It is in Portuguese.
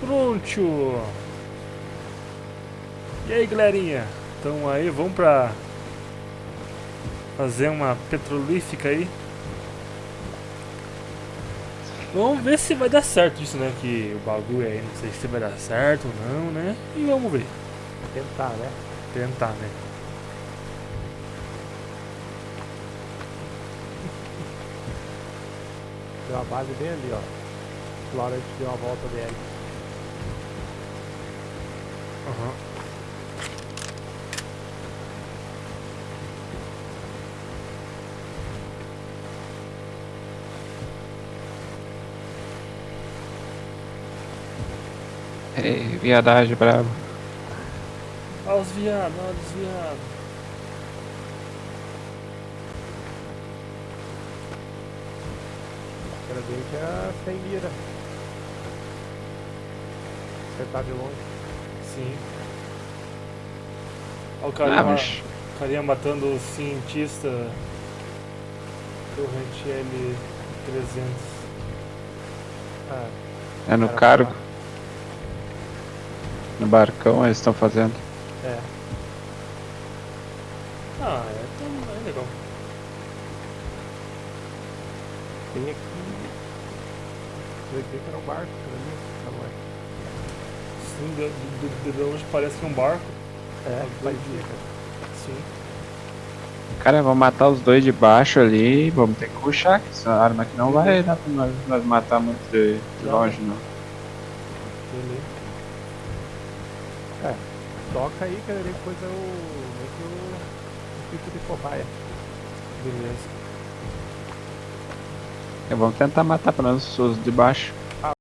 Pronto. E aí, galerinha? Então aí, vamos pra fazer uma petrolífica aí. Vamos ver se vai dar certo isso, né? Que o bagulho aí, não sei se vai dar certo ou não, né? E vamos ver. Tentar, né? Tentar, né? Deu a base bem ali, ó. Florence deu a volta dele. Aham. Ei, viadagem bravo. Olha os viados, olha os viados. Gente é sem mira. Você tá de longe. Sim. Olha o carinha, Ah, mas o carinha matando o cientista Torrent L300. Ah, é no cargo, no barcão eles estão fazendo. É. Ah, é, então, é legal. Tem aqui. Eu achei que era um barco. Tá bom. Sim, de, de, de- de longe parece é um barco. É, parecia, de- cara. Sim. Cara, vamos matar os dois de baixo ali vamos ter que puxar, que essa arma aqui não vai dar pra nós, nós matar muito de, de Não. longe não. Beleza. Toca aí, cara, depois eu. Meio que eu. Fico de cobaia. Beleza. E vamos tentar matar pelo menos os de baixo.